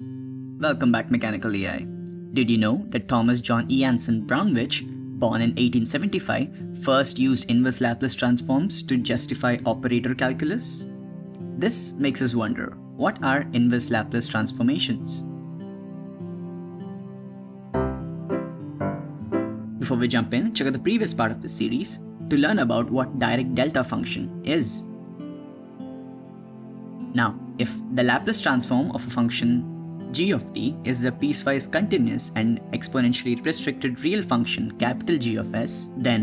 Welcome back Mechanical EI. Did you know that Thomas John E. Anson Braunovich, born in 1875, first used inverse Laplace transforms to justify operator calculus? This makes us wonder, what are inverse Laplace transformations? Before we jump in, check out the previous part of the series to learn about what Dirac delta function is. Now, if the Laplace transform of a function g of t is a piecewise continuous and exponentially restricted real function capital G of s, then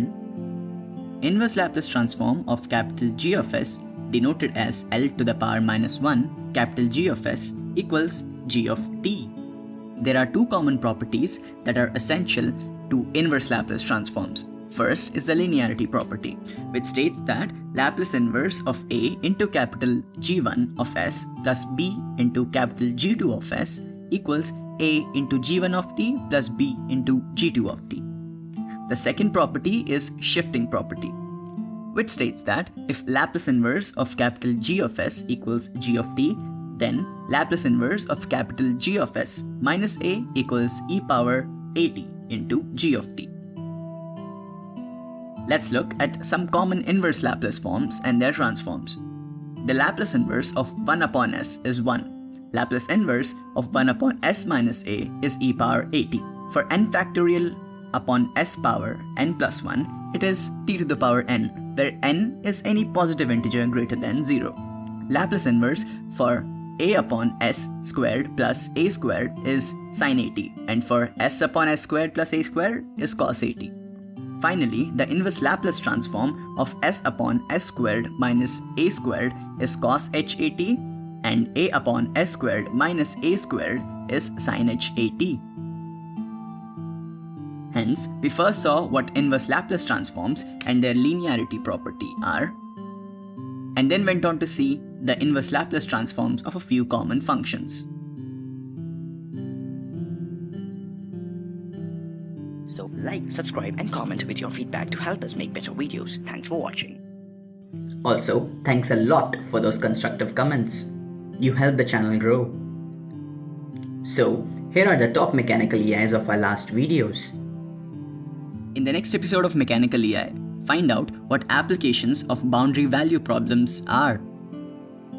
inverse Laplace transform of capital G of s denoted as L to the power minus 1 capital G of s equals g of t. There are two common properties that are essential to inverse Laplace transforms. First is the linearity property, which states that Laplace inverse of A into capital G1 of S plus B into capital G2 of S equals A into G1 of t plus B into G2 of t. The second property is shifting property, which states that if Laplace inverse of capital G of S equals G of t, then Laplace inverse of capital G of S minus A equals e power at into G of t. Let's look at some common inverse Laplace forms and their transforms. The Laplace inverse of 1 upon s is 1. Laplace inverse of 1 upon s minus a is e power at. For n factorial upon s power n plus 1, it is t to the power n, where n is any positive integer greater than 0. Laplace inverse for a upon s squared plus a squared is sine at, and for s upon s squared plus a squared is cos at. Finally, the inverse Laplace transform of s upon s squared minus a squared is cos h at and a upon s squared minus a squared is sin h at. Hence, we first saw what inverse Laplace transforms and their linearity property are, and then went on to see the inverse Laplace transforms of a few common functions. So like, subscribe and comment with your feedback to help us make better videos. Thanks for watching. Also, thanks a lot for those constructive comments. You help the channel grow. So, here are the top mechanical EIs of our last videos. In the next episode of Mechanical EI, find out what applications of boundary value problems are.